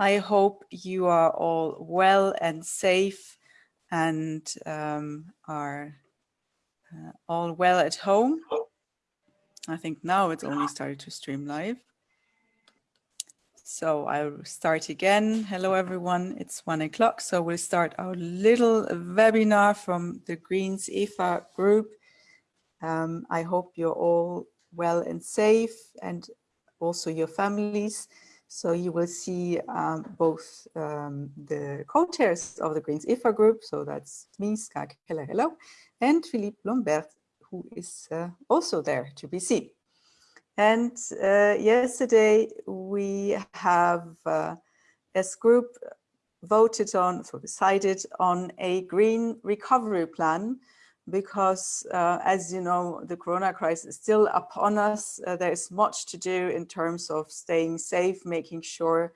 I hope you are all well and safe and um, are uh, all well at home. I think now it's only started to stream live. So I'll start again. Hello, everyone. It's one o'clock. So we'll start our little webinar from the Greens EFA group. Um, I hope you're all well and safe and also your families. So you will see um, both um, the co-chairs of the Greens EFA group. So that's me, Ska Keller, hello, and Philippe Lamberts, who is uh, also there to be seen. And uh, yesterday we have, uh, as group, voted on, so decided on a green recovery plan because uh, as you know, the corona crisis is still upon us. Uh, there's much to do in terms of staying safe, making sure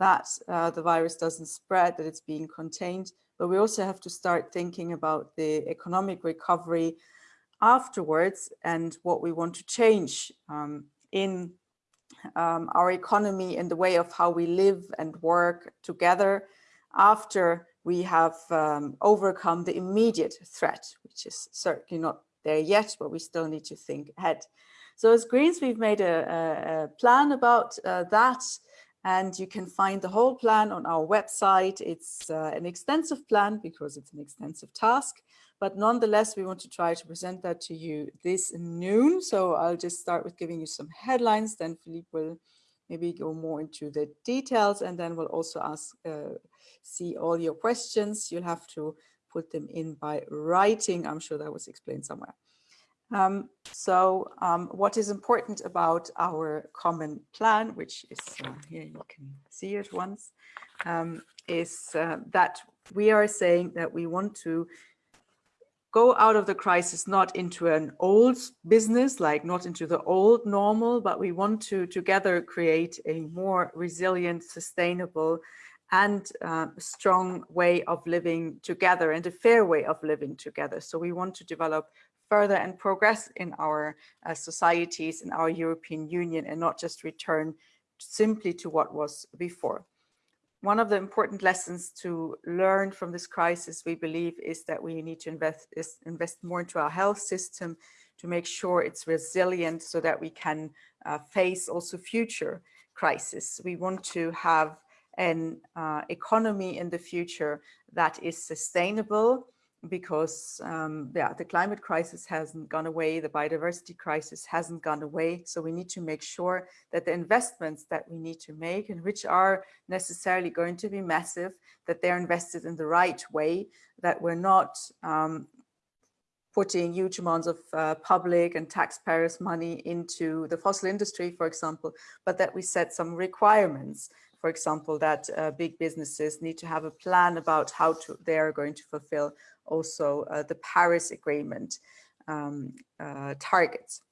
that uh, the virus doesn't spread, that it's being contained. But we also have to start thinking about the economic recovery afterwards and what we want to change um, in um, our economy and the way of how we live and work together after we have um, overcome the immediate threat, which is certainly not there yet, but we still need to think ahead. So as Greens, we've made a, a plan about uh, that, and you can find the whole plan on our website. It's uh, an extensive plan because it's an extensive task, but nonetheless, we want to try to present that to you this noon. So I'll just start with giving you some headlines, then Philippe will maybe go more into the details, and then we'll also ask, uh, see all your questions. You'll have to put them in by writing. I'm sure that was explained somewhere. Um, so um, what is important about our common plan, which is uh, here you can see it once, um, is uh, that we are saying that we want to go out of the crisis not into an old business, like not into the old normal, but we want to together create a more resilient, sustainable and uh, strong way of living together and a fair way of living together. So we want to develop further and progress in our uh, societies, in our European Union, and not just return simply to what was before one of the important lessons to learn from this crisis, we believe, is that we need to invest, invest more into our health system to make sure it's resilient so that we can uh, face also future crises. We want to have an uh, economy in the future that is sustainable, because um, yeah, the climate crisis hasn't gone away, the biodiversity crisis hasn't gone away. So we need to make sure that the investments that we need to make and which are necessarily going to be massive, that they're invested in the right way, that we're not um, putting huge amounts of uh, public and taxpayers money into the fossil industry, for example, but that we set some requirements for example, that uh, big businesses need to have a plan about how to, they are going to fulfill also uh, the Paris Agreement um, uh, targets.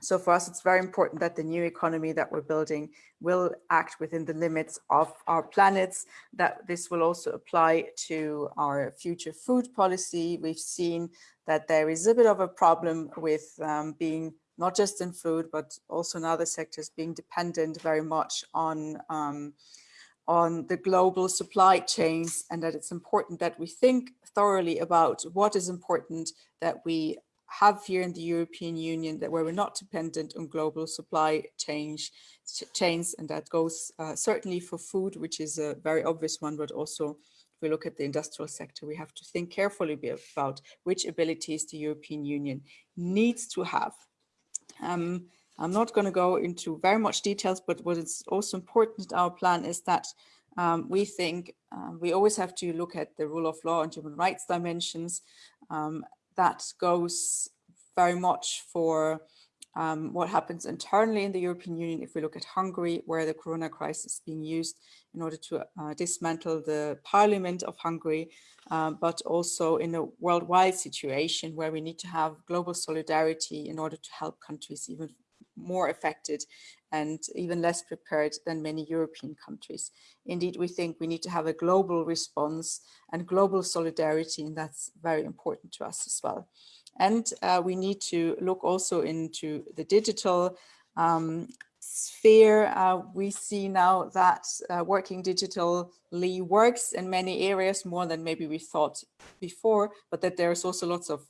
So for us, it's very important that the new economy that we're building will act within the limits of our planets, that this will also apply to our future food policy. We've seen that there is a bit of a problem with um, being not just in food, but also in other sectors being dependent very much on um, on the global supply chains and that it's important that we think thoroughly about what is important that we have here in the European Union that where we're not dependent on global supply change, chains and that goes uh, certainly for food which is a very obvious one but also if we look at the industrial sector we have to think carefully about which abilities the European Union needs to have. Um, I'm not going to go into very much details, but what is also important in our plan is that um, we think um, we always have to look at the rule of law and human rights dimensions. Um, that goes very much for um, what happens internally in the European Union. If we look at Hungary, where the corona crisis is being used in order to uh, dismantle the parliament of Hungary, um, but also in a worldwide situation where we need to have global solidarity in order to help countries even more affected and even less prepared than many European countries. Indeed, we think we need to have a global response and global solidarity, and that's very important to us as well. And uh, we need to look also into the digital um, sphere, uh, we see now that uh, working digitally works in many areas more than maybe we thought before, but that there's also lots of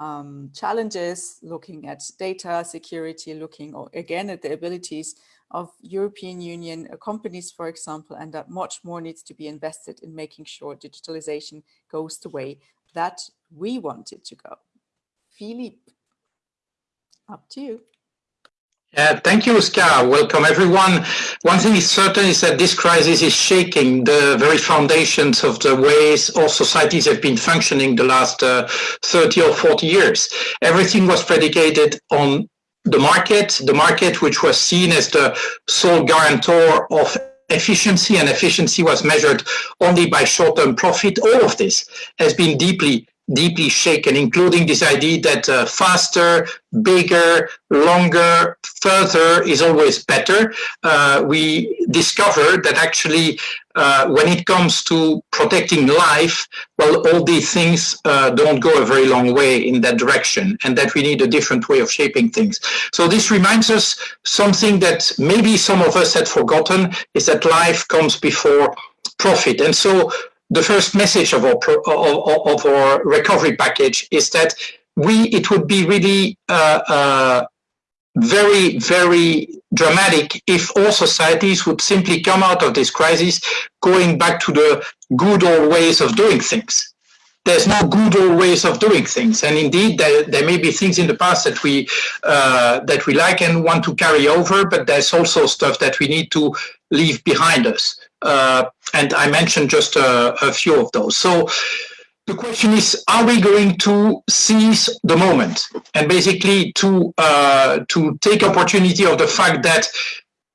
um, challenges looking at data security, looking again at the abilities of European Union uh, companies, for example, and that much more needs to be invested in making sure digitalization goes the way that we want it to go. Philippe, up to you. Uh, thank you, Oscar. Welcome, everyone. One thing is certain is that this crisis is shaking the very foundations of the ways all societies have been functioning the last uh, 30 or 40 years. Everything was predicated on the market, the market which was seen as the sole guarantor of efficiency and efficiency was measured only by short-term profit. All of this has been deeply deeply shaken, including this idea that uh, faster, bigger, longer, further is always better. Uh, we discovered that actually uh, when it comes to protecting life, well, all these things uh, don't go a very long way in that direction and that we need a different way of shaping things. So this reminds us something that maybe some of us had forgotten is that life comes before profit. And so the first message of our, of, of our recovery package is that we it would be really uh, uh, very, very dramatic if all societies would simply come out of this crisis going back to the good old ways of doing things. There's no good old ways of doing things, and indeed, there, there may be things in the past that we uh, that we like and want to carry over, but there's also stuff that we need to leave behind us. Uh, and I mentioned just a, a few of those. So the question is, are we going to seize the moment and basically to uh, to take opportunity of the fact that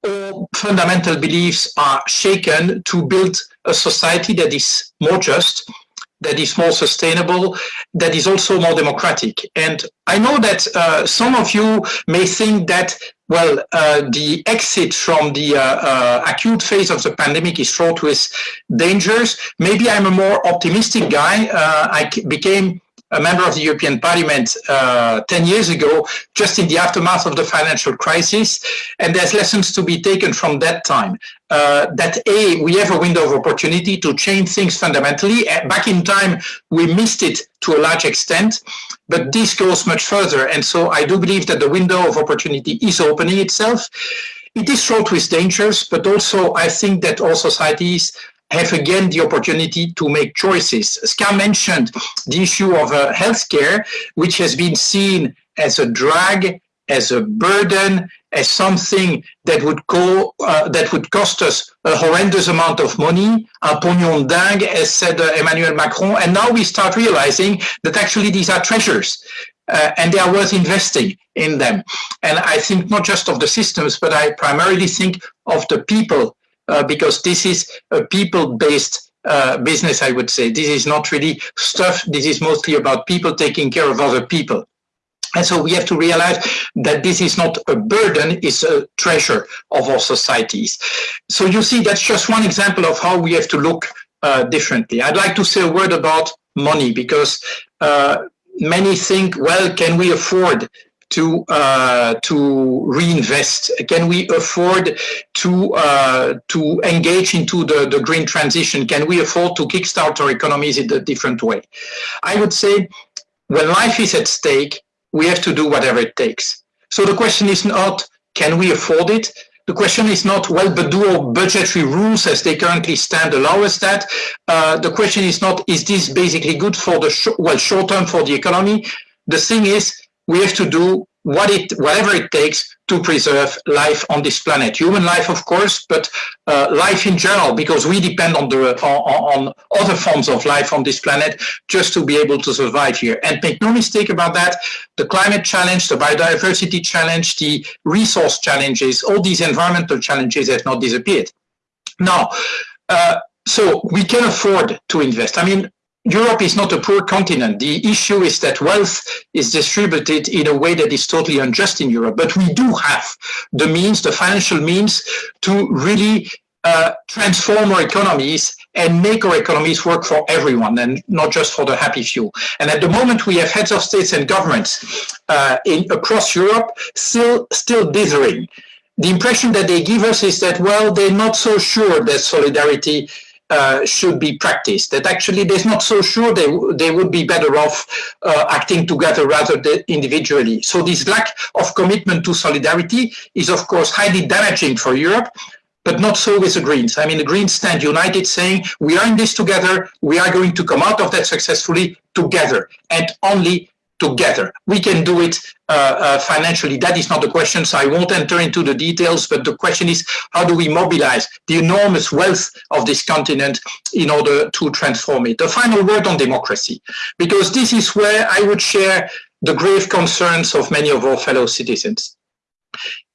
all fundamental beliefs are shaken to build a society that is more just, that is more sustainable, that is also more democratic. And I know that uh, some of you may think that well, uh, the exit from the uh, uh, acute phase of the pandemic is fraught with dangers. Maybe I'm a more optimistic guy. Uh, I became a member of the European Parliament uh, 10 years ago, just in the aftermath of the financial crisis. And there's lessons to be taken from that time. Uh, that A, we have a window of opportunity to change things fundamentally. Uh, back in time, we missed it to a large extent, but this goes much further. And so I do believe that the window of opportunity is opening itself. It is fraught with dangers, but also I think that all societies have again the opportunity to make choices. Ska mentioned the issue of uh, healthcare, which has been seen as a drag, as a burden, as something that would uh, that would cost us a horrendous amount of money, un pognon dingue, as said uh, Emmanuel Macron. And now we start realizing that actually these are treasures. Uh, and they are worth investing in them. And I think not just of the systems, but I primarily think of the people because this is a people-based uh, business, I would say. This is not really stuff. This is mostly about people taking care of other people. And so we have to realize that this is not a burden, it's a treasure of our societies. So you see, that's just one example of how we have to look uh, differently. I'd like to say a word about money because uh, many think, well, can we afford to uh, to reinvest? Can we afford to uh, to engage into the, the green transition? Can we afford to kickstart our economies in a different way? I would say when life is at stake, we have to do whatever it takes. So the question is not, can we afford it? The question is not, well, but do our budgetary rules as they currently stand allow us that? Uh, the question is not, is this basically good for the, sh well, short term for the economy? The thing is, we have to do what it, whatever it takes to preserve life on this planet. Human life, of course, but uh, life in general, because we depend on, the, on, on other forms of life on this planet just to be able to survive here. And make no mistake about that, the climate challenge, the biodiversity challenge, the resource challenges, all these environmental challenges have not disappeared. Now, uh, so we can afford to invest. I mean, Europe is not a poor continent. The issue is that wealth is distributed in a way that is totally unjust in Europe. But we do have the means, the financial means to really uh, transform our economies and make our economies work for everyone and not just for the happy few. And at the moment, we have heads of states and governments uh, in, across Europe still, still dithering the impression that they give us is that, well, they're not so sure that solidarity uh, should be practiced. That actually they're not so sure they, they would be better off uh, acting together rather than individually. So this lack of commitment to solidarity is of course highly damaging for Europe, but not so with the Greens. I mean, the Greens stand united saying, we are in this together, we are going to come out of that successfully together and only together. We can do it financially. That is not the question, so I won't enter into the details, but the question is, how do we mobilize the enormous wealth of this continent in order to transform it? The final word on democracy, because this is where I would share the grave concerns of many of our fellow citizens.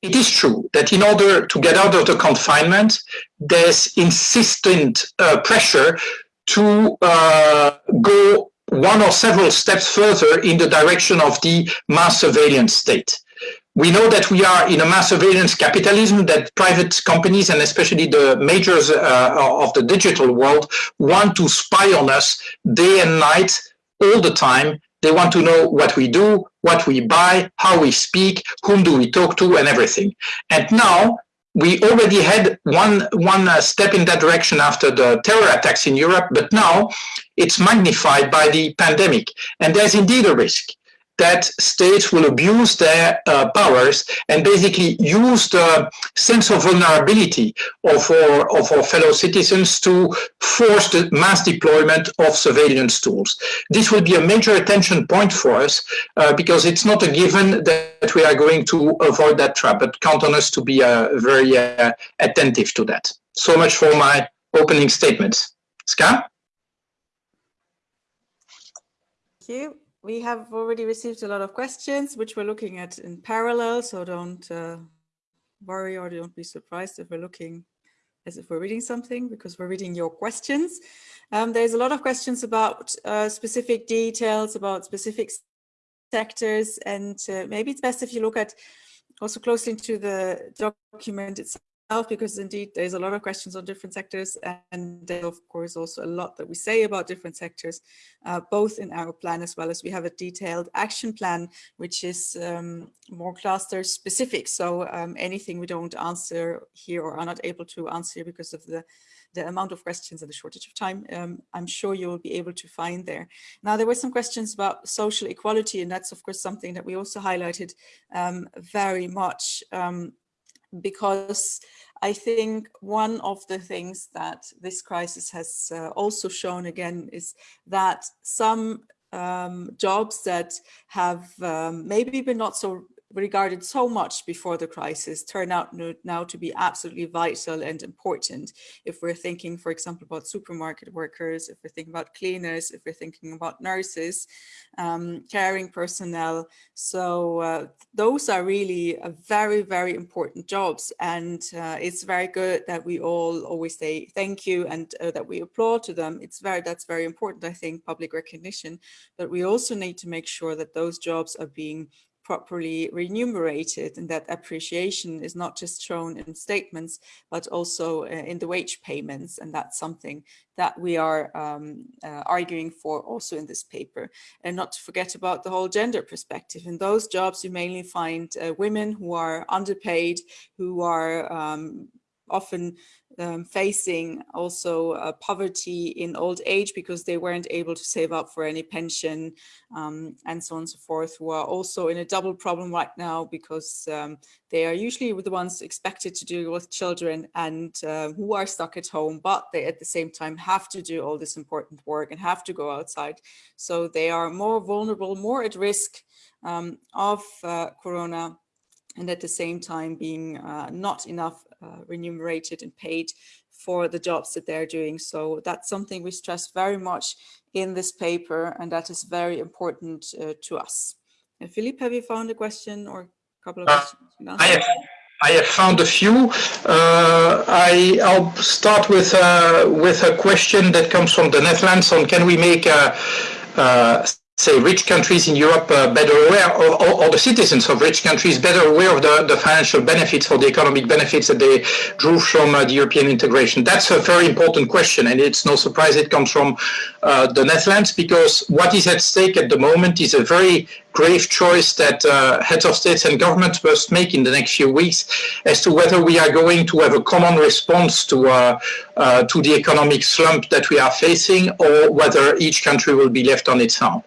It is true that in order to get out of the confinement, there's insistent uh, pressure to uh, go one or several steps further in the direction of the mass surveillance state. We know that we are in a mass surveillance capitalism that private companies and especially the majors uh, of the digital world want to spy on us day and night all the time. They want to know what we do, what we buy, how we speak, whom do we talk to and everything. And now we already had one one uh, step in that direction after the terror attacks in Europe, but now it's magnified by the pandemic. And there's indeed a risk that states will abuse their uh, powers and basically use the sense of vulnerability of our, of our fellow citizens to force the mass deployment of surveillance tools. This will be a major attention point for us uh, because it's not a given that we are going to avoid that trap, but count on us to be uh, very uh, attentive to that. So much for my opening statements. Ska? Thank you we have already received a lot of questions, which we're looking at in parallel. So don't uh, worry or don't be surprised if we're looking as if we're reading something because we're reading your questions. Um, there's a lot of questions about uh, specific details, about specific sectors, and uh, maybe it's best if you look at also closely into the document itself because indeed there's a lot of questions on different sectors and of course also a lot that we say about different sectors, uh, both in our plan as well as we have a detailed action plan, which is um, more cluster specific. So um, anything we don't answer here or are not able to answer because of the the amount of questions and the shortage of time, um, I'm sure you will be able to find there. Now, there were some questions about social equality, and that's, of course, something that we also highlighted um, very much um, because I think one of the things that this crisis has uh, also shown again is that some um, jobs that have um, maybe been not so regarded so much before the crisis turn out now to be absolutely vital and important. If we're thinking, for example, about supermarket workers, if we're thinking about cleaners, if we're thinking about nurses, um, caring personnel. So uh, those are really very, very important jobs. And uh, it's very good that we all always say thank you and uh, that we applaud to them. It's very, that's very important, I think, public recognition. But we also need to make sure that those jobs are being properly remunerated and that appreciation is not just shown in statements but also uh, in the wage payments. And that's something that we are um, uh, arguing for also in this paper. And not to forget about the whole gender perspective. In those jobs you mainly find uh, women who are underpaid who are um, often um, facing also uh, poverty in old age because they weren't able to save up for any pension um, and so on and so forth, who are also in a double problem right now because um, they are usually the ones expected to deal with children and uh, who are stuck at home, but they at the same time have to do all this important work and have to go outside. So they are more vulnerable, more at risk um, of uh, Corona and at the same time being uh, not enough uh, remunerated and paid for the jobs that they're doing. So that's something we stress very much in this paper, and that is very important uh, to us. And Philippe, have you found a question or a couple of uh, questions? I have, I have found a few. Uh, I, will start with uh, with a question that comes from the Netherlands on can we make a, a say, rich countries in Europe uh, better aware, or, or, or, the citizens of rich countries better aware of the, the financial benefits or the economic benefits that they drew from uh, the European integration? That's a very important question, and it's no surprise it comes from uh, the Netherlands, because what is at stake at the moment is a very grave choice that uh, heads of states and governments must make in the next few weeks as to whether we are going to have a common response to uh, uh, to the economic slump that we are facing or whether each country will be left on its own.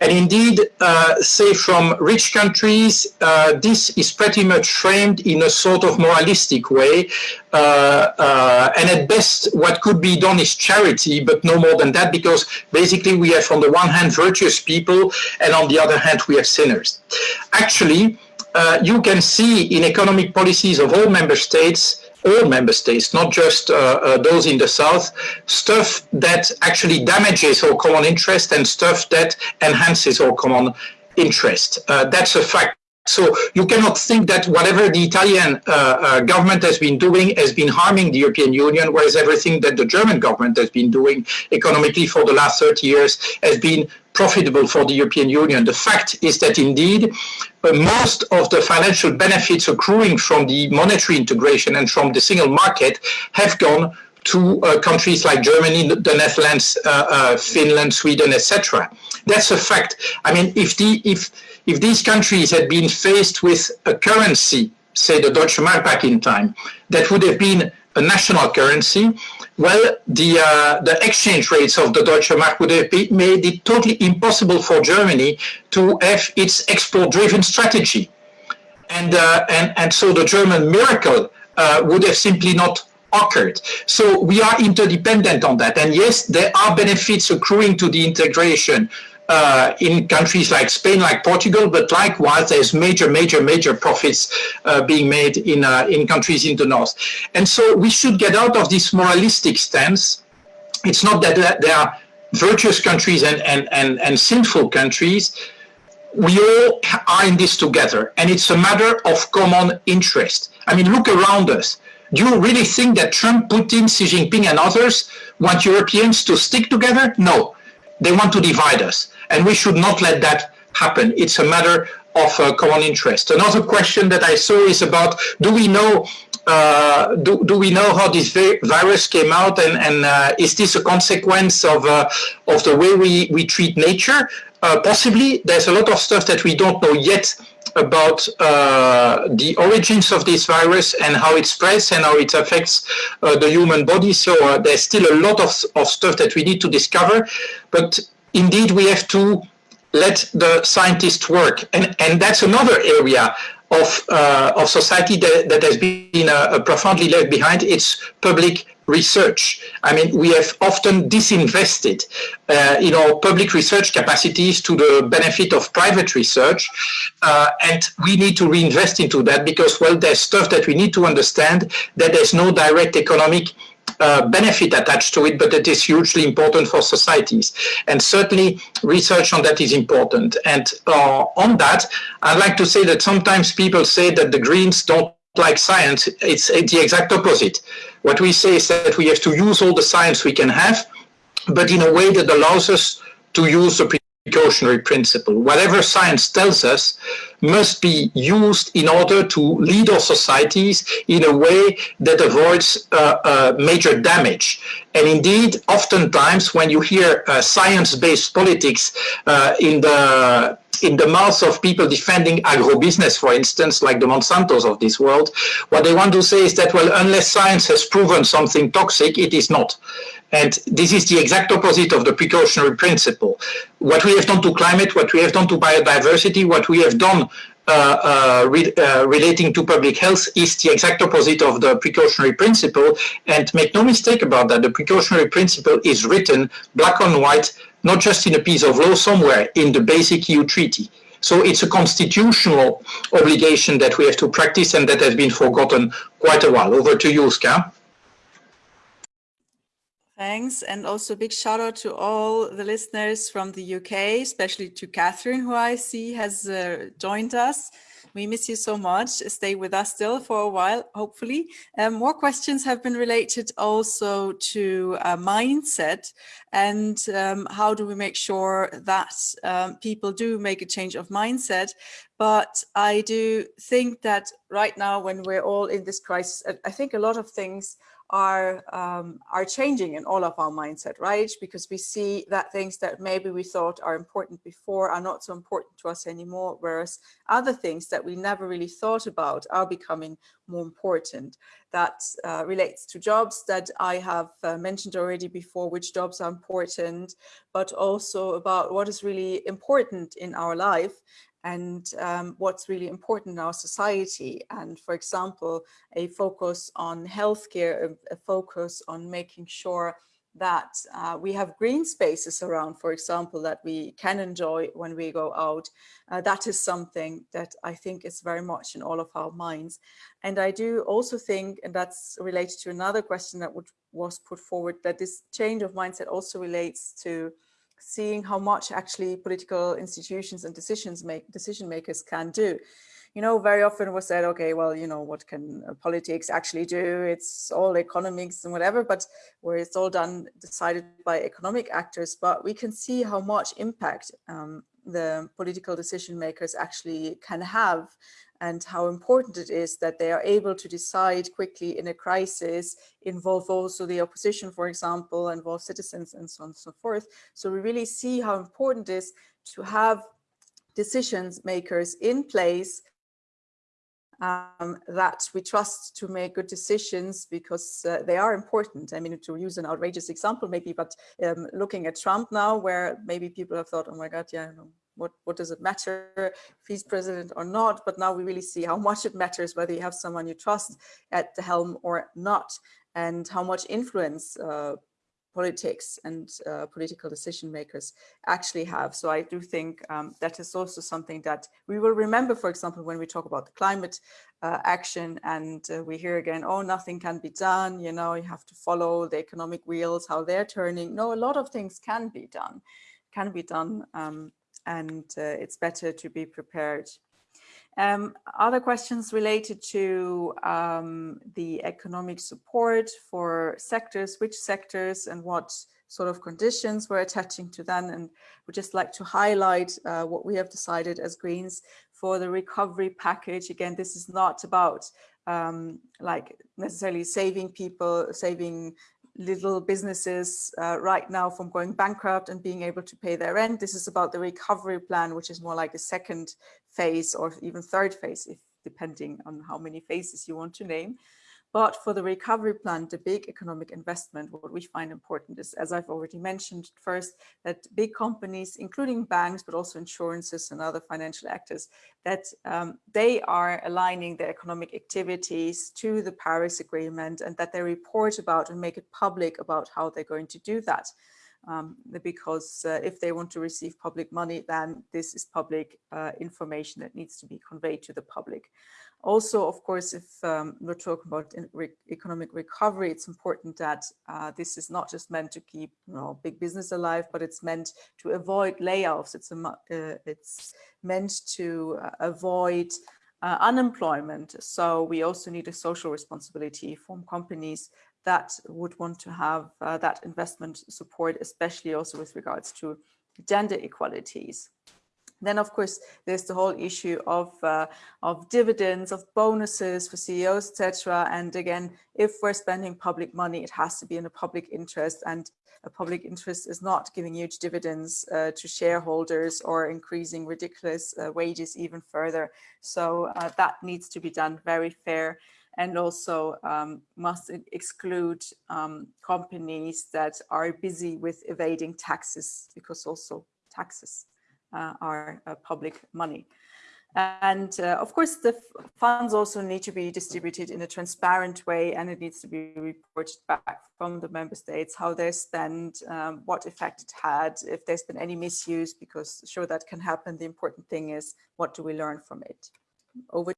And indeed, uh, say from rich countries, uh, this is pretty much framed in a sort of moralistic way. Uh, uh, and at best, what could be done is charity, but no more than that, because basically we have on the one hand virtuous people, and on the other hand we have sinners. Actually, uh, you can see in economic policies of all member states all member states, not just uh, uh, those in the south, stuff that actually damages our common interest and stuff that enhances our common interest. Uh, that's a fact. So you cannot think that whatever the Italian uh, uh, government has been doing has been harming the European Union, whereas everything that the German government has been doing economically for the last 30 years has been profitable for the European Union. The fact is that indeed uh, most of the financial benefits accruing from the monetary integration and from the single market have gone to uh, countries like Germany, the Netherlands, uh, uh Finland, Sweden, etc. That's a fact. I mean, if the if if these countries had been faced with a currency, say the Deutsche Mark back in time, that would have been a national currency, well, the, uh, the exchange rates of the Deutsche Mark would have made it totally impossible for Germany to have its export-driven strategy. And, uh, and, and so the German miracle uh, would have simply not occurred. So we are interdependent on that. And yes, there are benefits accruing to the integration uh, in countries like Spain, like Portugal, but likewise there's major, major, major profits uh, being made in, uh, in countries in the north. And so we should get out of this moralistic stance. It's not that there are virtuous countries and, and, and, and sinful countries. We all are in this together and it's a matter of common interest. I mean, look around us. Do you really think that Trump, Putin, Xi Jinping and others want Europeans to stick together? No, they want to divide us. And we should not let that happen. It's a matter of uh, common interest. Another question that I saw is about, do we know uh, do, do we know how this virus came out and, and uh, is this a consequence of, uh, of the way we, we treat nature? Uh, possibly, there's a lot of stuff that we don't know yet about uh, the origins of this virus and how it spreads and how it affects the human body. So there's still a lot of, of stuff that we need to discover. But indeed, we have to let the scientists work. And, and that's another area of, uh, of society that, that has been uh, profoundly left behind. It's public research. I mean, we have often disinvested uh, in our public research capacities to the benefit of private research. Uh, and we need to reinvest into that because, well, there's stuff that we need to understand that there's no direct economic uh, benefit attached to it, but it is hugely important for societies. And certainly research on that is important. And uh, on that, I'd like to say that sometimes people say that the Greens don't like science. It's, it's the exact opposite. What we say is that we have to use all the science we can have, but in a way that allows us to use the precautionary principle. Whatever science tells us must be used in order to lead our societies in a way that avoids uh, uh, major damage. And indeed, oftentimes when you hear uh, science-based politics uh, in the in the mouths of people defending agro-business, for instance, like the Monsantos of this world, what they want to say is that, well, unless science has proven something toxic, it is not. And this is the exact opposite of the precautionary principle. What we have done to climate, what we have done to biodiversity, what we have done uh, uh, re uh, relating to public health is the exact opposite of the precautionary principle. And make no mistake about that, the precautionary principle is written black on white, not just in a piece of law somewhere, in the basic EU treaty. So it's a constitutional obligation that we have to practice and that has been forgotten quite a while. Over to you, Ska. Thanks. And also a big shout out to all the listeners from the UK, especially to Catherine, who I see has uh, joined us. We miss you so much. Stay with us still for a while, hopefully. Um, more questions have been related also to uh, mindset and um, how do we make sure that um, people do make a change of mindset. But I do think that right now, when we're all in this crisis, I think a lot of things are um, are changing in all of our mindset, right? Because we see that things that maybe we thought are important before are not so important to us anymore, whereas other things that we never really thought about are becoming more important. That uh, relates to jobs that I have uh, mentioned already before, which jobs are important, but also about what is really important in our life and um, what's really important in our society. And for example, a focus on healthcare, a, a focus on making sure that uh, we have green spaces around, for example, that we can enjoy when we go out. Uh, that is something that I think is very much in all of our minds. And I do also think, and that's related to another question that would, was put forward, that this change of mindset also relates to seeing how much actually political institutions and decisions make decision makers can do. You know, very often was said, okay, well, you know, what can uh, politics actually do? It's all economics and whatever, but where it's all done, decided by economic actors, but we can see how much impact um, the political decision makers actually can have and how important it is that they are able to decide quickly in a crisis, involve also the opposition, for example, involve citizens and so on and so forth. So we really see how important it is to have decision makers in place um, that we trust to make good decisions because uh, they are important. I mean, to use an outrageous example maybe, but um, looking at Trump now, where maybe people have thought, oh my God, yeah, what, what does it matter if he's president or not? But now we really see how much it matters whether you have someone you trust at the helm or not, and how much influence uh, politics and uh, political decision makers actually have. So I do think um, that is also something that we will remember, for example, when we talk about the climate uh, action and uh, we hear again, oh, nothing can be done, you know, you have to follow the economic wheels, how they're turning. No, a lot of things can be done, can be done. Um, and uh, it's better to be prepared. Um, other questions related to um, the economic support for sectors, which sectors and what sort of conditions we're attaching to them. And would just like to highlight uh, what we have decided as Greens for the recovery package. Again, this is not about um, like necessarily saving people, saving little businesses uh, right now from going bankrupt and being able to pay their rent. This is about the recovery plan, which is more like a second phase or even third phase, if depending on how many phases you want to name. But for the recovery plan, the big economic investment, what we find important is, as I've already mentioned first, that big companies, including banks, but also insurances and other financial actors, that um, they are aligning their economic activities to the Paris Agreement and that they report about and make it public about how they're going to do that. Um, because uh, if they want to receive public money, then this is public uh, information that needs to be conveyed to the public. Also, of course, if um, we're talking about re economic recovery, it's important that uh, this is not just meant to keep you know, big business alive, but it's meant to avoid layoffs. It's, a, uh, it's meant to uh, avoid uh, unemployment. So we also need a social responsibility from companies that would want to have uh, that investment support, especially also with regards to gender equalities. Then, of course, there's the whole issue of uh, of dividends, of bonuses for CEOs, etc. And again, if we're spending public money, it has to be in a public interest, and a public interest is not giving huge dividends uh, to shareholders or increasing ridiculous uh, wages even further. So uh, that needs to be done very fair and also um, must exclude um, companies that are busy with evading taxes because also taxes uh, are uh, public money. And uh, of course, the funds also need to be distributed in a transparent way and it needs to be reported back from the member states, how they're spent, um, what effect it had, if there's been any misuse, because sure that can happen. The important thing is what do we learn from it? Over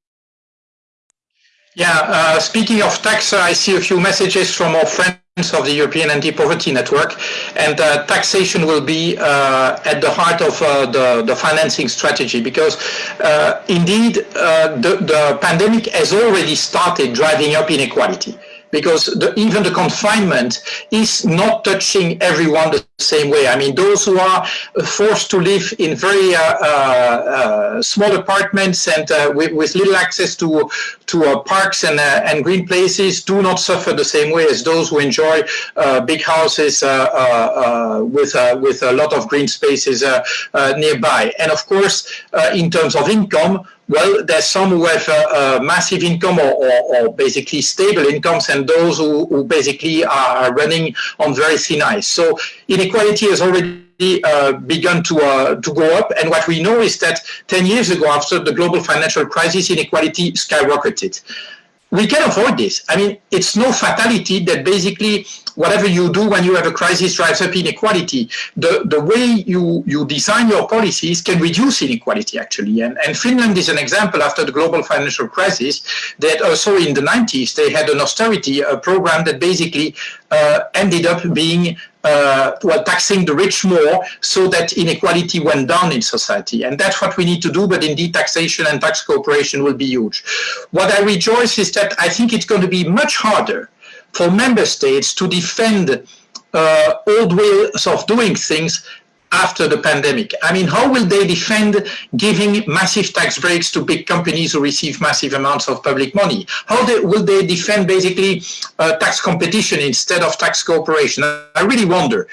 yeah, uh, speaking of tax, I see a few messages from our friends of the European Anti-Poverty Network, and uh, taxation will be uh, at the heart of uh, the, the financing strategy because uh, indeed uh, the, the pandemic has already started driving up inequality. Because the, even the confinement is not touching everyone the same way. I mean, those who are forced to live in very uh, uh, uh small apartments and uh, with, with, little access to to uh, parks and uh, and green places do not suffer the same way as those who enjoy big houses with with a lot of green spaces nearby. And of course, in terms of income, well, there's some who have a, a massive income or, or, or, basically stable incomes and those who, who, basically are running on very thin ice. So inequality has already uh, begun to, uh, to go up. And what we know is that 10 years ago, after the global financial crisis, inequality skyrocketed we can avoid this. I mean, it's no fatality that basically whatever you do when you have a crisis drives up inequality. The, the way you, you design your policies can reduce inequality, actually. And, and Finland is an example after the global financial crisis that also in the 90s, they had an austerity uh, program that basically uh, ended up being uh, well, taxing the rich more so that inequality went down in society. And that's what we need to do, but indeed taxation and tax cooperation will be huge. What I rejoice is that I think it's going to be much harder for member states to defend uh, old ways of doing things after the pandemic. I mean, how will they defend giving massive tax breaks to big companies who receive massive amounts of public money? How they, will they defend basically uh, tax competition instead of tax cooperation? I really wonder.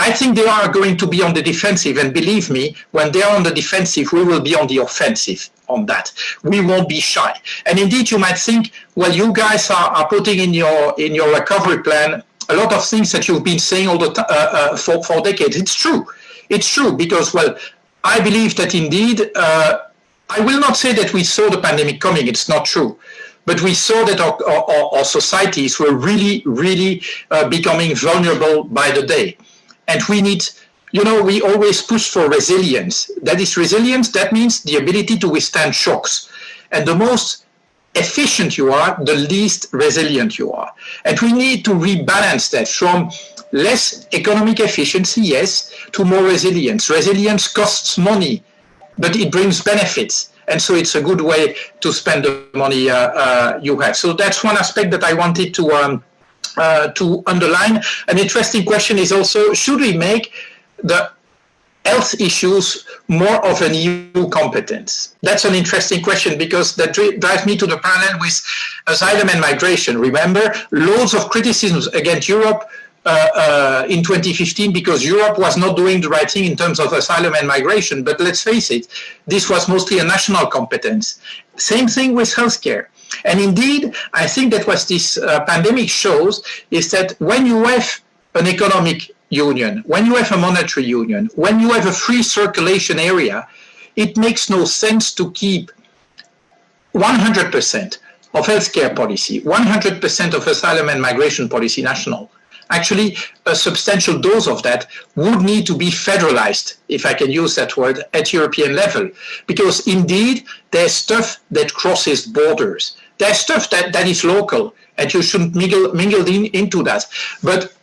I think they are going to be on the defensive, and believe me, when they are on the defensive, we will be on the offensive on that. We won't be shy. And indeed, you might think, well, you guys are, are putting in your in your recovery plan a lot of things that you've been saying all the uh, uh, for for decades. It's true. It's true because, well, I believe that indeed, uh, I will not say that we saw the pandemic coming, it's not true. But we saw that our, our, our societies were really, really uh, becoming vulnerable by the day. And we need, you know, we always push for resilience. That is resilience, that means the ability to withstand shocks. And the most efficient you are, the least resilient you are. And we need to rebalance that from less economic efficiency, yes, to more resilience. Resilience costs money, but it brings benefits. And so it's a good way to spend the money uh, uh, you have. So that's one aspect that I wanted to um, uh, to underline. An interesting question is also, should we make the health issues more of an EU competence? That's an interesting question because that drives me to the parallel with asylum and migration. Remember, loads of criticisms against Europe uh, uh, in 2015 because Europe was not doing the right thing in terms of asylum and migration. But let's face it, this was mostly a national competence. Same thing with healthcare. And indeed, I think that what this uh, pandemic shows is that when you have an economic union, when you have a monetary union, when you have a free circulation area, it makes no sense to keep 100% of healthcare policy, 100% of asylum and migration policy national. Actually, a substantial dose of that would need to be federalized, if I can use that word, at European level. Because indeed, there's stuff that crosses borders. There's stuff that, that is local, and you shouldn't mingle, mingle in, into that. But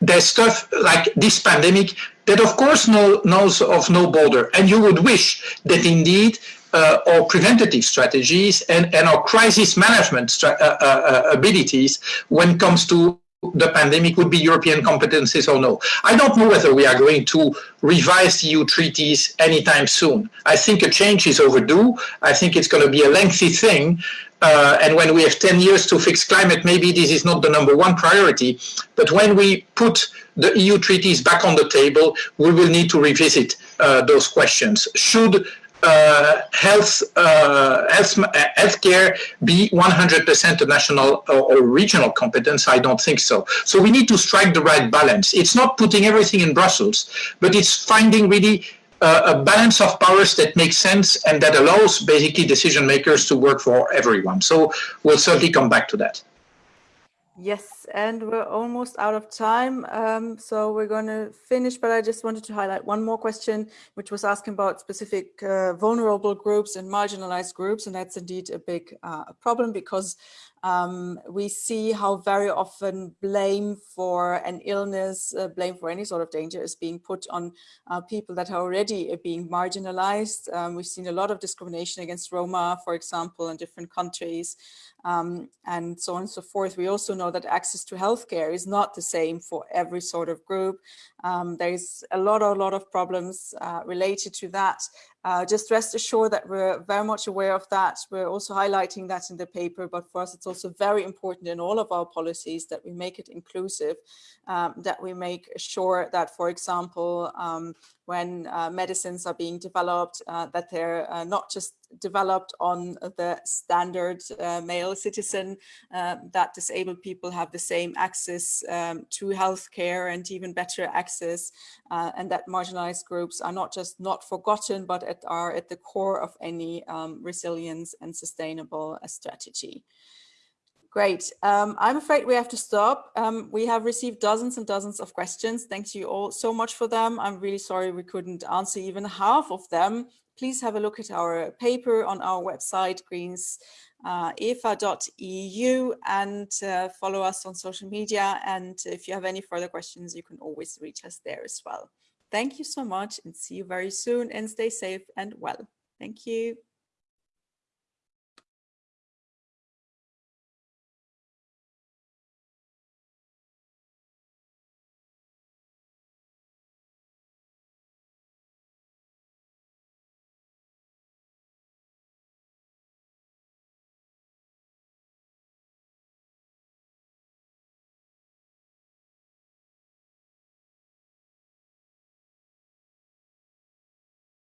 there's stuff like this pandemic that of course know, knows of no border. And you would wish that indeed uh, our preventative strategies and, and our crisis management uh, uh, uh, abilities when it comes to the pandemic would be European competencies or no. I don't know whether we are going to revise EU treaties anytime soon. I think a change is overdue. I think it's going to be a lengthy thing. Uh, and when we have 10 years to fix climate, maybe this is not the number one priority. But when we put the EU treaties back on the table, we will need to revisit uh, those questions. Should uh, health, uh, health, uh, healthcare be 100% a national or, or, regional competence? I don't think so. So we need to strike the right balance. It's not putting everything in Brussels, but it's finding really uh, a balance of powers that makes sense and that allows basically decision makers to work for everyone. So we'll certainly come back to that. Yes, and we're almost out of time. Um, so we're going to finish, but I just wanted to highlight one more question, which was asking about specific uh, vulnerable groups and marginalized groups. And that's indeed a big uh, problem because um, we see how very often blame for an illness, uh, blame for any sort of danger is being put on uh, people that are already being marginalized. Um, we've seen a lot of discrimination against Roma, for example, in different countries um, and so on and so forth. We also know that access to healthcare is not the same for every sort of group. Um, there's a lot, a lot of problems uh, related to that. Uh, just rest assured that we're very much aware of that. We're also highlighting that in the paper, but for us, it's also very important in all of our policies that we make it inclusive, um, that we make sure that, for example, um, when uh, medicines are being developed, uh, that they're uh, not just developed on the standard uh, male citizen, uh, that disabled people have the same access um, to healthcare and even better access, uh, and that marginalized groups are not just not forgotten, but at, are at the core of any um, resilience and sustainable strategy. Great. Um, I'm afraid we have to stop. Um, we have received dozens and dozens of questions. Thank you all so much for them. I'm really sorry we couldn't answer even half of them. Please have a look at our paper on our website, greens uh, efa.eu and uh, follow us on social media. And if you have any further questions, you can always reach us there as well. Thank you so much and see you very soon and stay safe and well. Thank you.